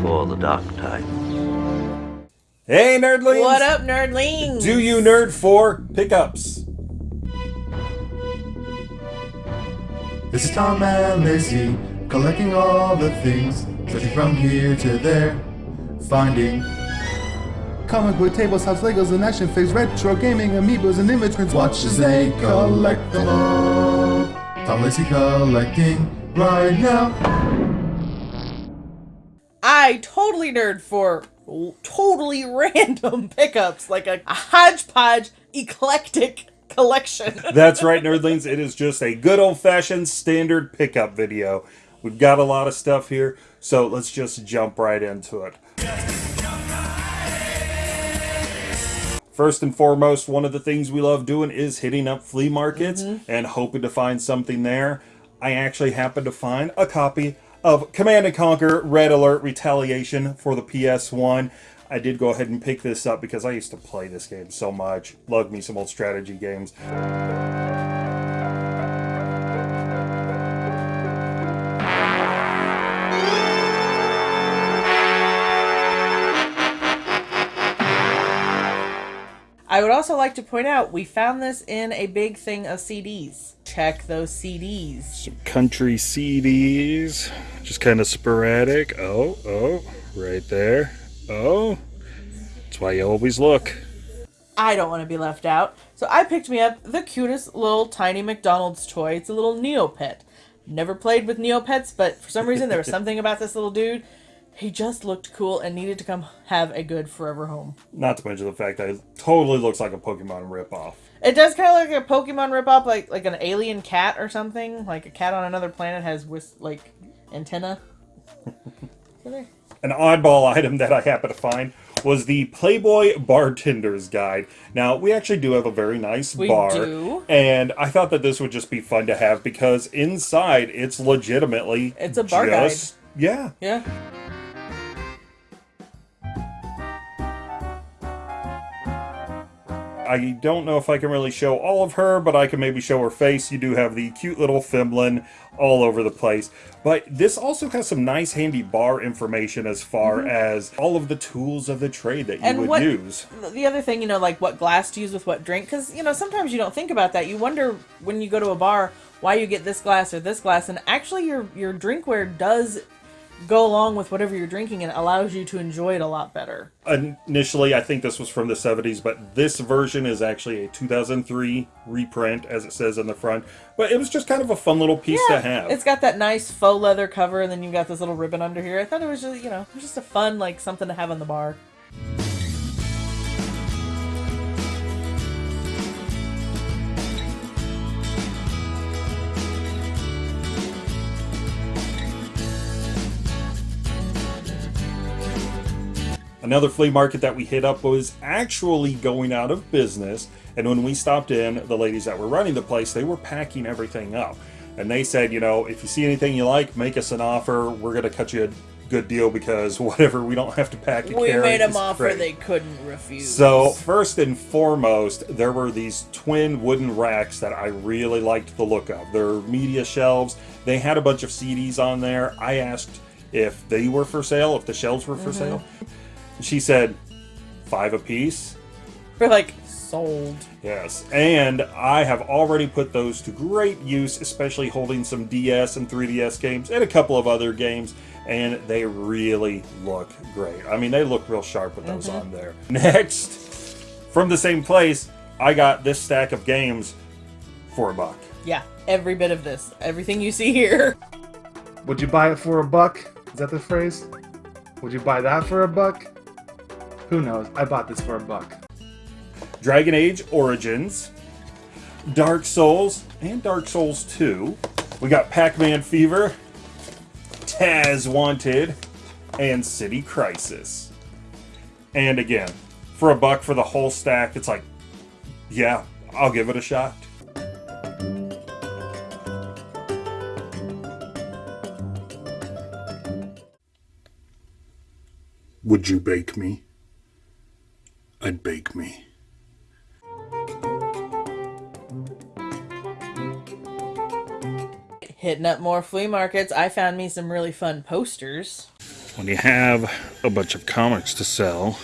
before the dark time. Hey, nerdlings! What up, nerdlings? Do you nerd for pickups? This is Tom and Lacey, collecting all the things, searching from here to there, finding comic book tables, house Legos, and action figures, retro gaming, amiibos, and immigrants. Watch as they collect them all. Tom Lacey collecting right now. I totally nerd for totally random pickups, like a, a hodgepodge, eclectic collection. That's right, nerdlings. It is just a good old fashioned standard pickup video. We've got a lot of stuff here, so let's just jump right into it. First and foremost, one of the things we love doing is hitting up flea markets mm-hmm. and hoping to find something there. I actually happened to find a copy of Command & Conquer Red Alert Retaliation for the PS1. I did go ahead and pick this up because I used to play this game so much. Loved me some old strategy games. I would also like to point out we found this in a big thing of CDs. Check those CDs. Some country CDs. Just kind of sporadic. Oh, oh, right there. Oh, that's why you always look. I don't want to be left out. So I picked me up the cutest little tiny McDonald's toy. It's a little Neopet. Never played with Neopets, but for some reason there was something about this little dude. He just looked cool and needed to come have a good forever home. Not to mention the fact that it totally looks like a Pokemon ripoff. It does kind of look like a Pokemon ripoff, like like an alien cat or something. Like a cat on another planet has whis- like antenna. An oddball item that I happened to find was the Playboy Bartender's Guide. Now, we actually do have a very nice We bar. do. And I thought that this would just be fun to have because inside it's legitimately It's a bar guide. Yeah. Yeah. I don't know if I can really show all of her, but I can maybe show her face. You do have the cute little Femlin all over the place. But this also has some nice handy bar information as far mm-hmm. as all of the tools of the trade that you. And would what use. the other thing, you know, like what glass to use with what drink, because you know sometimes you don't think about that. You wonder when you go to a bar why you get this glass or this glass, and actually your your drinkware does go along with whatever you're drinking and it allows you to enjoy it a lot better. Initially, I think this was from the 70s, but this version is actually a 2003 reprint, as it says on the front. But it was just kind of a fun little piece to have. It's got that nice faux leather cover, and then you've got this little ribbon under here. I thought it was just, you know, it was just a fun, like, something to have on the bar. Another flea market that we hit up was actually going out of business. And when we stopped in, the ladies that were running the place, they were packing everything up. And they said, you know, if you see anything you like, make us an offer. We're going to cut you a good deal because whatever, we don't have to pack and We carry. made them offer great. they couldn't refuse. So, first and foremost, there were these twin wooden racks that I really liked the look of. They're media shelves. They had a bunch of CDs on there. I asked if they were for sale, if the shelves were for mm-hmm. sale. She said, five a piece. we're like sold. Yes, and I have already put those to great use, especially holding some DS and 3DS games and a couple of other games, and they really look great. I mean, they look real sharp with those mm-hmm. on there. Next, from the same place, I got this stack of games for a buck. Yeah, every bit of this, everything you see here. Would you buy it for a buck? Is that the phrase? Would you buy that for a buck? Who knows? I bought this for a buck. Dragon Age Origins, Dark Souls, and Dark Souls 2. We got Pac-Man Fever, Taz Wanted, and City Crisis. And again, for a buck for the whole stack, it's like, yeah, I'll give it a shot. Would you bake me? I'd bake me. Hitting up more flea markets, I found me some really fun posters. when you have a bunch of comics to sell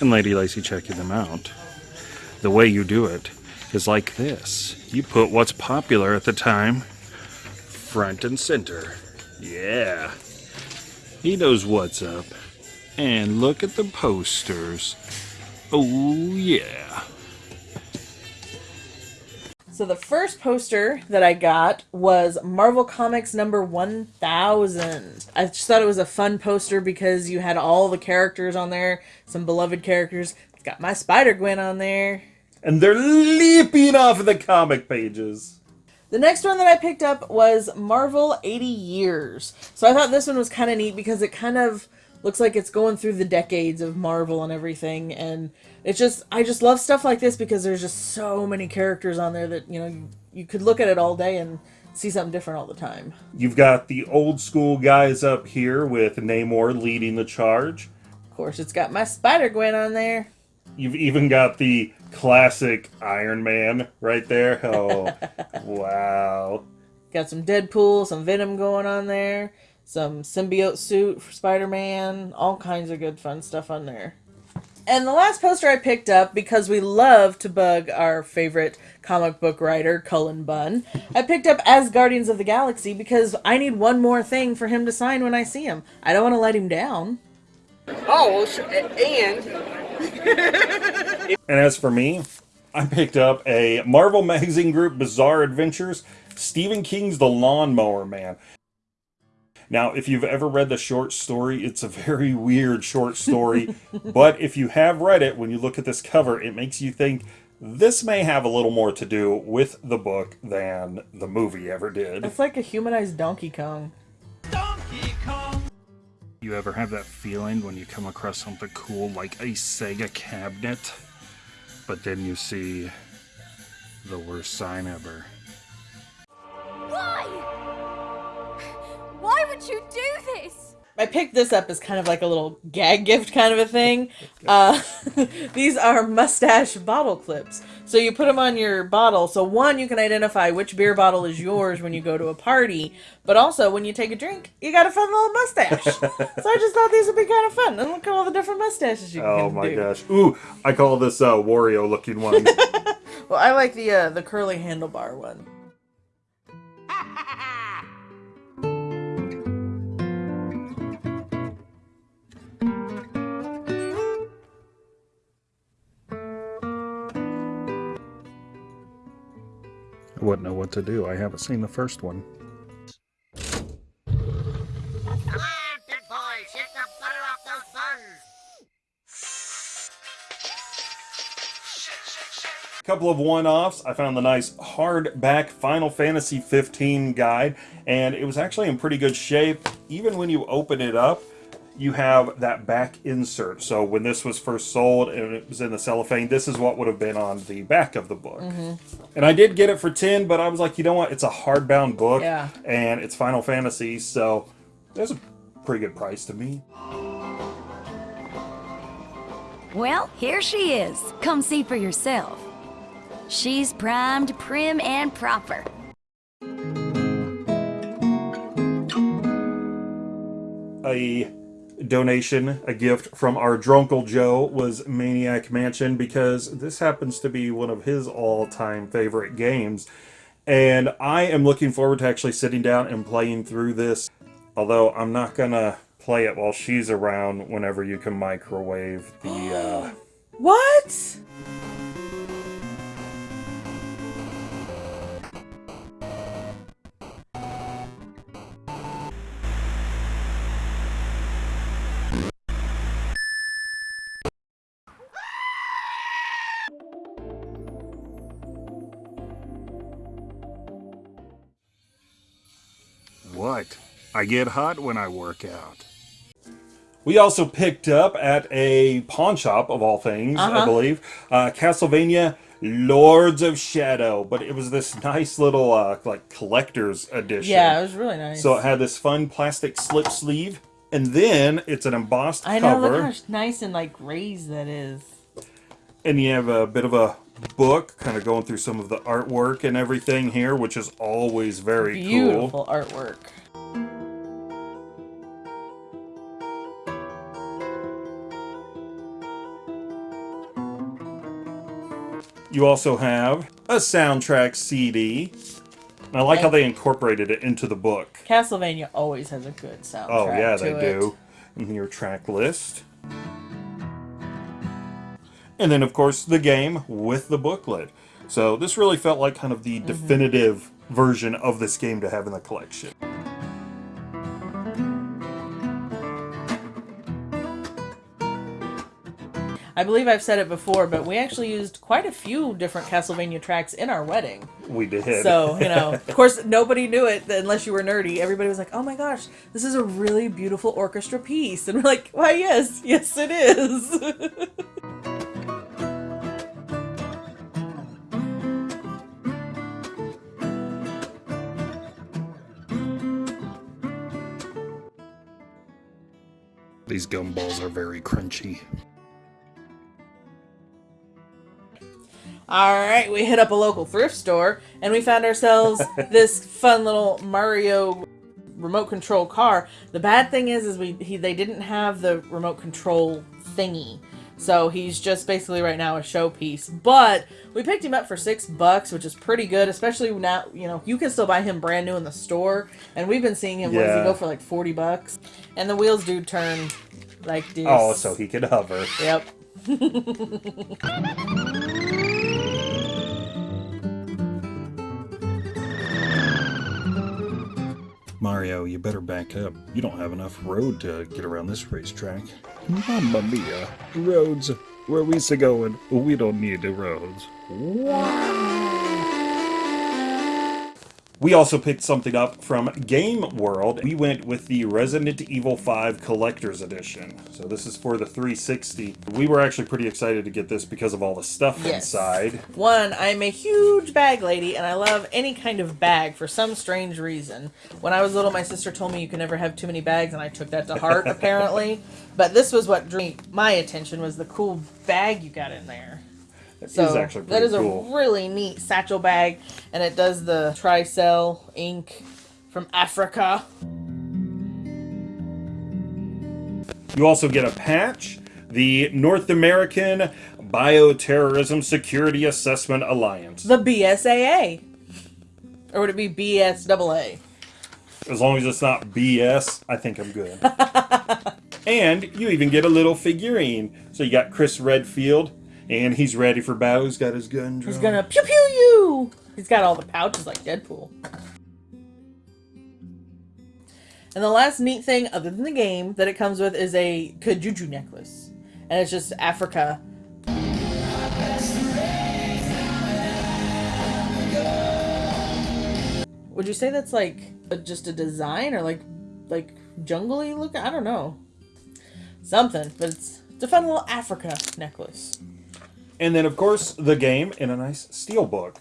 and Lady Lacy checking them out, the way you do it is like this. You put what's popular at the time front and center. Yeah. He knows what's up. And look at the posters. Oh, yeah. So the first poster that I got was Marvel Comics number 1000. I just thought it was a fun poster because you had all the characters on there, some beloved characters. It's got my Spider-Gwen on there. And they're leaping off of the comic pages. The next one that I picked up was Marvel 80 Years. So I thought this one was kind of neat because it kind of looks like it's going through the decades of Marvel and everything and it's just I just love stuff like this because there's just so many characters on there that, you know, you, you could look at it all day and see something different all the time. You've got the old school guys up here with Namor leading the charge. Of course, it's got my Spider-Gwen on there. You've even got the classic Iron Man right there. Oh, wow. Got some Deadpool, some Venom going on there, some symbiote suit for Spider-Man, all kinds of good fun stuff on there. And the last poster I picked up because we love to bug our favorite comic book writer, Cullen Bunn. I picked up Asgardians of the Galaxy because I need one more thing for him to sign when I see him. I don't want to let him down. Oh, and And as for me, I picked up a Marvel Magazine Group Bizarre Adventures, Stephen King's The Lawnmower Man. Now, if you've ever read the short story, it's a very weird short story, but if you have read it, when you look at this cover, it makes you think this may have a little more to do with the book than the movie ever did. It's like a humanized Donkey Kong. You ever have that feeling when you come across something cool like a Sega cabinet, but then you see the worst sign ever? Why? Why would you do this? I picked this up as kind of like a little gag gift kind of a thing. Uh, these are mustache bottle clips. So you put them on your bottle. So one, you can identify which beer bottle is yours when you go to a party. But also, when you take a drink, you got a fun little mustache. so I just thought these would be kind of fun. And look at all the different mustaches you can Oh my do. gosh. Ooh, I call this uh, Wario looking one. Well, I like the uh, the curly handlebar one. What to do. I haven't seen the first one. Come on, big boys, hit the butter off those buns. A couple of one-offs. I found the nice hardback Final Fantasy 15 guide, and it was actually in pretty good shape. Even when you open it up, you have that back insert. So when this was first sold and it was in the cellophane, this is what would have been on the back of the book. Mm-hmm. And I did get it for 10, but I was like, you know what? It's a hardbound book, Yeah. and it's Final Fantasy, so there's a pretty good price to me. Well, here she is. Come see for yourself. She's primed, prim, and proper. a donation, a gift from our drunkle Joe was Maniac Mansion because this happens to be one of his all-time favorite games. And I am looking forward to actually sitting down and playing through this. Although I'm not gonna play it while she's around whenever you can microwave the uh What? I get hot when I work out. We also picked up at a pawn shop, of all things, I believe, uh, Castlevania Lords of Shadow. But it was this nice little, uh, like, collector's edition. Yeah, it was really nice. So it had this fun plastic slip sleeve, and then it's an embossed I know, cover, look how nice and like raised that is. and you have a bit of a book, kind of going through some of the artwork and everything here, which is always very cool. Beautiful artwork. You also have a soundtrack CD. And I like how they incorporated it into the book. Castlevania always has a good soundtrack. Oh, yeah, they it. do. And your track list. And then, of course, the game with the booklet. So this really felt like kind of the Mm-hmm. definitive version of this game to have in the collection. I believe I've said it before, but we actually used quite a few different Castlevania tracks in our wedding. We did. So, you know, of course, nobody knew it unless you were nerdy. Everybody was like, oh my gosh, this is a really beautiful orchestra piece. And we're like, why, yes, yes, it is. These gumballs are very crunchy. All right, we hit up a local thrift store and we found ourselves this fun little Mario remote control car. The bad thing is, is we he, they didn't have the remote control thingy, so he's just basically right now a showpiece. But we picked him up for six bucks, which is pretty good, especially now. You know, you can still buy him brand new in the store, and we've been seeing him. What does he go for? Like forty bucks, and the wheels do turn like this. Oh, so he could hover. Yep. Mario, you better back up. You don't have enough road to get around this racetrack. Mamma mia. Roads. Where we to going? We don't need the roads. We also picked something up from Game World. We went with the Resident Evil 5 Collector's Edition. So this is for the 360. We were actually pretty excited to get this because of all the stuff Yes. inside. One, I'm a huge bag lady, and I love any kind of bag for some strange reason. When I was little, my sister told me you can never have too many bags, and I took that to heart, apparently. But this was what drew my attention was the cool bag you got in there. It So is actually that is cool. a really neat satchel bag, and it does the Tricell Inc. from Africa. You also get a patch, the North American Bioterrorism Security Assessment Alliance. The BSAA. Or would it be BSAA? As long as it's not BS, I think I'm good. and you even get a little figurine. So you got Chris Redfield, and he's ready for battle. He's got his gun drawn. He's gonna pew pew you! He's got all the pouches like Deadpool. And the last neat thing, other than the game, that it comes with is a Kijuju necklace. And it's just Africa. Would you say that's like a, just a design or like like jungly look? I don't know. Something, but it's, it's a fun little Africa necklace. And then, of course, the game in a nice steel book.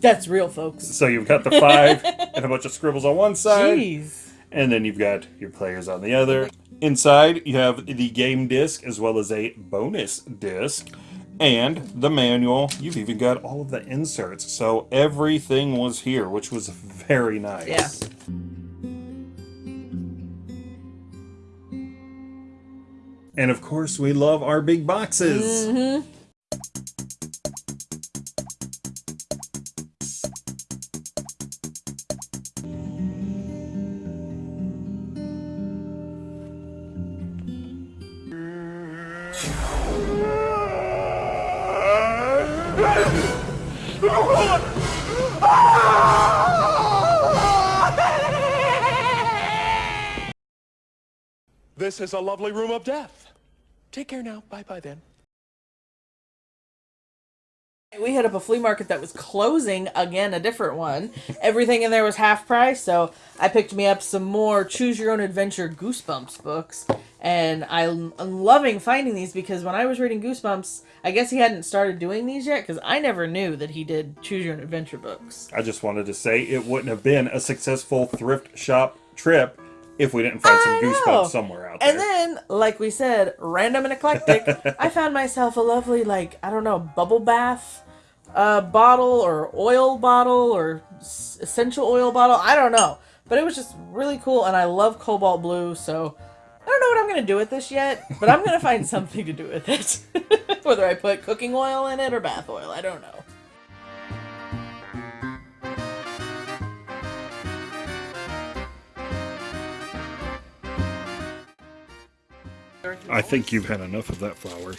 That's real, folks. So you've got the five and a bunch of scribbles on one side. Jeez. And then you've got your players on the other. Inside, you have the game disc as well as a bonus disc. And the manual. You've even got all of the inserts. So everything was here, which was very nice. Yeah. And of course, we love our big boxes. Mm-hmm. This is a lovely room of death. Take care now. Bye bye then. We hit up a flea market that was closing again, a different one. Everything in there was half price, so I picked me up some more Choose Your Own Adventure Goosebumps books. And I'm I'm loving finding these because when I was reading Goosebumps, I guess he hadn't started doing these yet because I never knew that he did Choose Your Own Adventure books. I just wanted to say it wouldn't have been a successful thrift shop trip if we didn't find some goosebumps somewhere out there. And then, like we said, random and eclectic, I found myself a lovely, like, I don't know, bubble bath uh, bottle or oil bottle or s- essential oil bottle. I don't know. But it was just really cool, and I love cobalt blue, so I don't know what I'm gonna do with this yet, but I'm gonna find something to do with it. Whether I put cooking oil in it or bath oil, I don't know. I think you've had enough of that flower.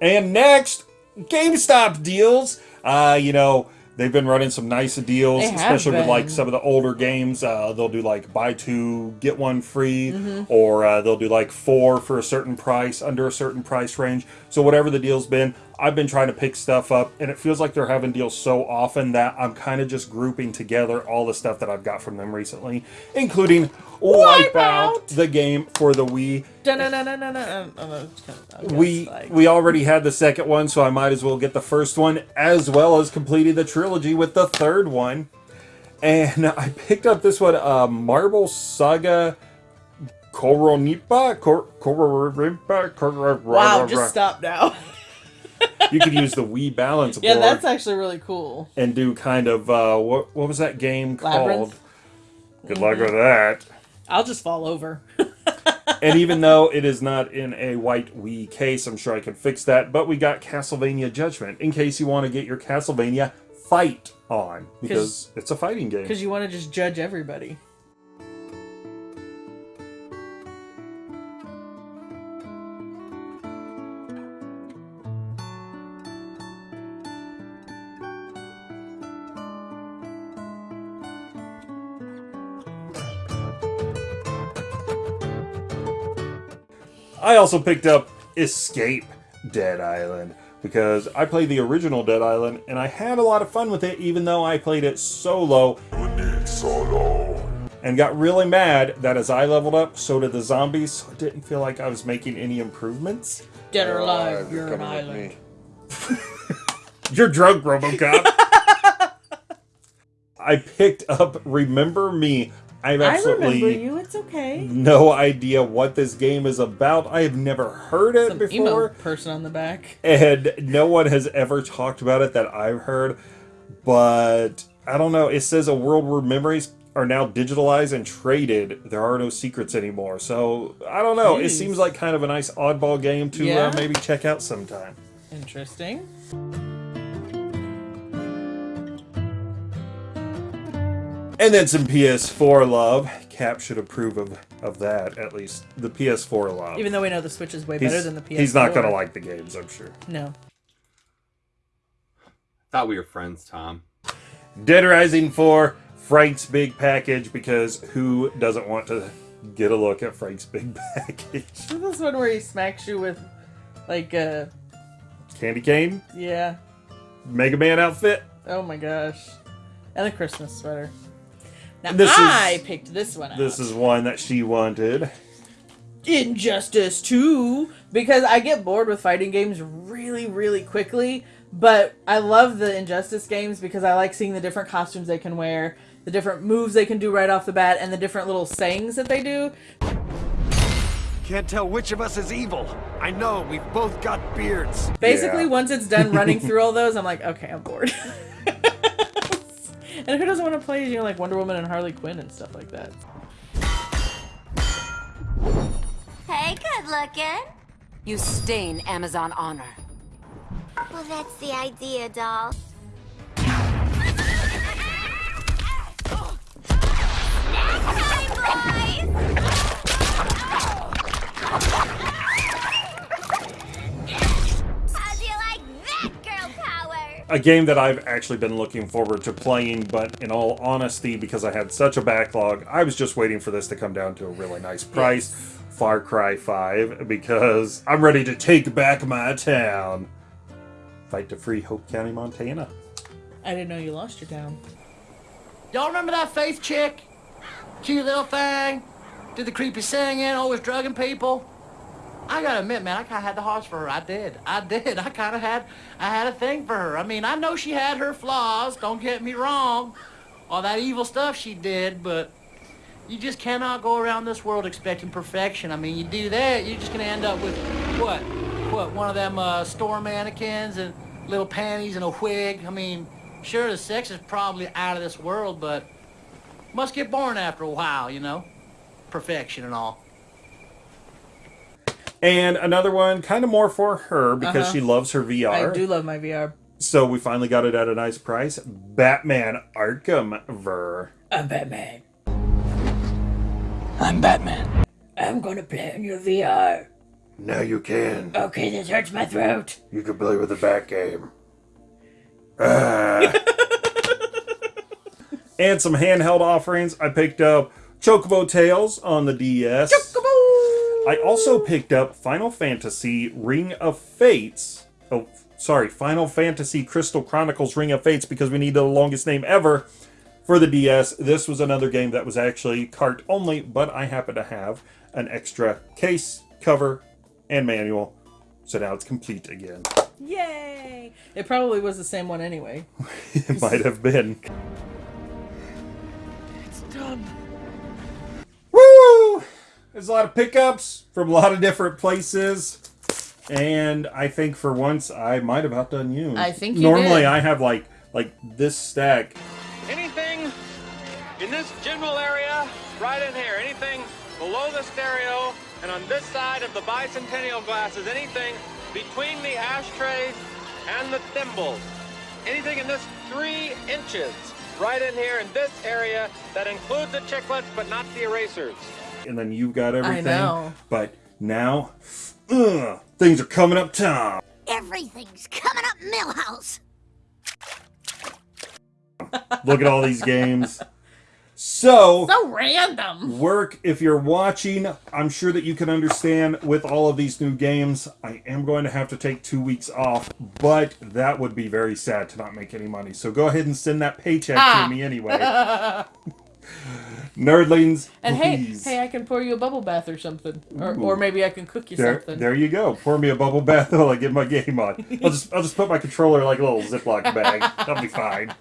And next, GameStop deals. Uh, you know, they've been running some nice deals, especially with like some of the older games. Uh, they'll do like buy two, get one free, Mm-hmm. or uh, they'll do like four for a certain price, under a certain price range. So, whatever the deal's been, I've been trying to pick stuff up, and it feels like they're having deals so often that I'm kind of just grouping together all the stuff that I've got from them recently, including Wipeout, Wipeout! the game for the Wii. We we already had the second one, so I might as well get the first one, as well as completing the trilogy with the third one. And I picked up this one, uh, Marble Saga Koronipa. Kor- Koronipa. Kor- Wow, just stop now. You could use the Wii balance board. yeah, that's actually really cool. and do kind of uh, what what was that game called? Labyrinth? Good luck with that. I'll just fall over. and even though it is not in a white Wii case, I'm sure I can fix that. But we got Castlevania Judgment in case you want to get your Castlevania fight on because it's a fighting game. Because you want to just judge everybody. I also picked up Escape Dead Island because I played the original Dead Island and I had a lot of fun with it, even though I played it solo. And got really mad that as I leveled up, so did the zombies. So I didn't feel like I was making any improvements. Dead or alive, you're an island. You're drunk, Robocop. I picked up Remember Me. I have I absolutely remember you. It's okay. no idea what this game is about. I have never heard it Some before. emo person on the back. and no one has ever talked about it that I've heard. But I don't know. It says a world where memories are now digitalized and traded. There are no secrets anymore. So I don't know. It seems like kind of a nice oddball game to Yeah. uh, maybe check out sometime. Interesting. And then some PS4 love. Cap should approve of, of that, at least the PS4 love. Even though we know the Switch is way he's, better than the PS4. he's not going to like the games, I'm sure. No. Thought we were friends, Tom. Dead Rising 4, Frank's big package, because who doesn't want to get a look at Frank's big package? This one where he smacks you with, like, a... Candy cane, yeah. Mega Man outfit. Oh my gosh. And the Christmas sweater. Now This is- I picked this one out. This is one that she wanted. Injustice 2 because I get bored with fighting games really, really quickly. But I love the Injustice games because I like seeing the different costumes they can wear, the different moves they can do right off the bat, and the different little sayings that they do. Can't tell which of us is evil. I know, we've both got beards. Basically, Yeah. once it's done running through all those, I'm like, okay, I'm bored. and who doesn't want to play, you know, like Wonder Woman and Harley Quinn and stuff like that? Hey, good looking. You stain Amazon honor. Well, that's the idea, doll. Snack time, boys! A game that I've actually been looking forward to playing, but in all honesty, because I had such a backlog, I was just waiting for this to come down to a really nice price. Far Cry 5, because I'm ready to take back my town. Fight to free Hope County, Montana. I didn't know you lost your town. Y'all remember that Faith chick? Cute little thing. Did the creepy singing, always drugging people. I gotta admit, man, I kinda had the hearts for her. I did. I did. I kinda had, I had a thing for her. I mean, I know she had her flaws, don't get me wrong. All that evil stuff she did, but you just cannot go around this world expecting perfection. I mean, you do that, you're just gonna end up with, what? What, one of them uh, store mannequins and little panties and a wig? I mean, Sure, the sex is probably out of this world, but must get boring after a while, you know? Perfection and all. And another one, kind of more for her because Uh-huh. she loves her VR. I do love my VR. So we finally got it at a nice price. Batman Arkham VR. I'm Batman. I'm Batman. I'm gonna play on your VR. Now you can. Okay, this hurts my throat. You can play with the Bat game. And some handheld offerings. I picked up Chocobo Tales on the DS. I also picked up Final Fantasy Ring of Fates. Oh, sorry, Final Fantasy Crystal Chronicles Ring of Fates because we need the longest name ever for the DS. This was another game that was actually cart only, but I happen to have an extra case, cover, and manual. So now it's complete again. Yay! It probably was the same one anyway. It might have been. It's done. Woo! There's a lot of pickups from a lot of different places. And I think for once I might have outdone you. I think you Normally did. I have like like this stack. Anything in this general area, right in here, anything below the stereo and on this side of the bicentennial glasses, anything between the ashtrays and the thimbles, anything in this three inches, right in here in this area, that includes the chiclets but not the erasers. And then you've got everything. know. But now ugh, things are coming up Tom. Everything's coming up Milhouse. Look at all these games. So So random. work if you're watching i'm sure that you can understand with all of these new games i am going to have to take two weeks off but that would be very sad to not make any money so go ahead and send that paycheck Ah. to me anyway nerdlings And please. hey, hey, I can pour you a bubble bath or something, or, or maybe I can cook you there, something. there you go pour me a bubble bath while i get my game on i'll just i'll just put my controller in like a little ziploc bag that'll be fine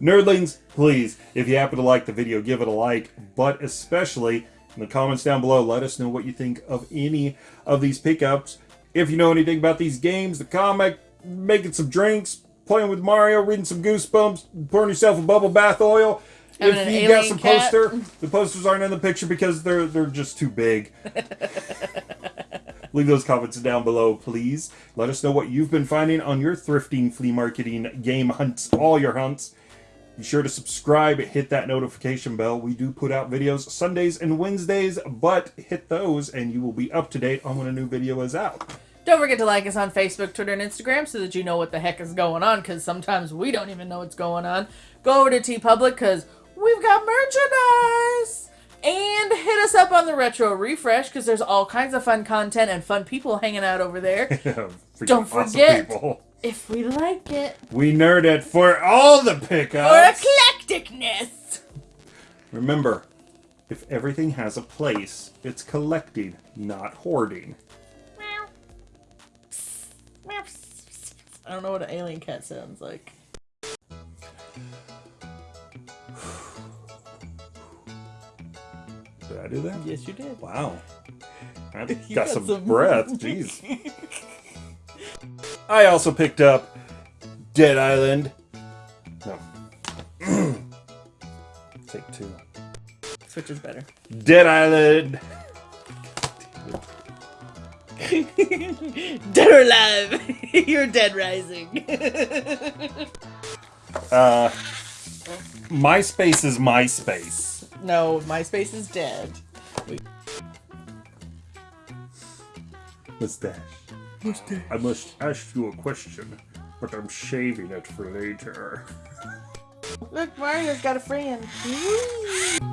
Nerdlings, please, if you happen to like the video, give it a like, but especially in the comments down below, let us know what you think of any of these pickups. If you know anything about these games, the comic, making some drinks, playing with Mario, reading some Goosebumps, pouring yourself a bubble bath oil. If you got some cat. poster, the posters aren't in the picture because they're they're just too big. Leave those comments down below, please. Let us know what you've been finding on your thrifting, flea marketing, game hunts, all your hunts. Be sure to subscribe, hit that notification bell. We do put out videos Sundays and Wednesdays, but hit those and you will be up to date on when a new video is out. Don't forget to like us on Facebook, Twitter, and Instagram so that you know what the heck is going on, because sometimes we don't even know what's going on. Go over to TeePublic because we've got merchandise! And hit us up on the Retro Refresh because there's all kinds of fun content and fun people hanging out over there. Don't forget, people. if we like it, We nerd it for all the pickups. for eclecticness! Remember, if everything has a place, it's collecting, not hoarding. I don't know what an alien cat sounds like. I do that? Yes, you did. Wow. I got, got some, some- breath. Jeez. I also picked up Dead Island. No. Take two. Switch is better. Dead Island. dead or alive? You're dead rising. Uh, MySpace is MySpace. No, MySpace is dead. Mustache. Mustache. I must ask you a question, but I'm shaving it for later. Look, Mario's got a friend. Woo!